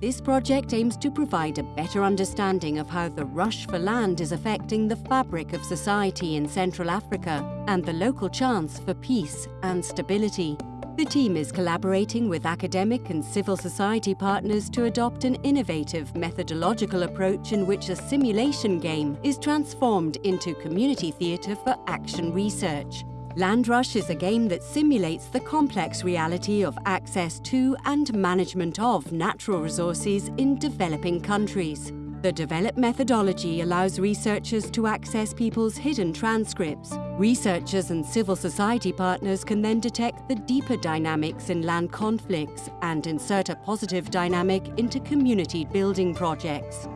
This project aims to provide a better understanding of how the rush for land is affecting the fabric of society in Central Africa and the local chance for peace and stability. The team is collaborating with academic and civil society partners to adopt an innovative methodological approach in which a simulation game is transformed into community theatre for action research. Land Rush is a game that simulates the complex reality of access to and management of natural resources in developing countries. The developed methodology allows researchers to access people's hidden transcripts. Researchers and civil society partners can then detect the deeper dynamics in land conflicts and insert a positive dynamic into community building projects.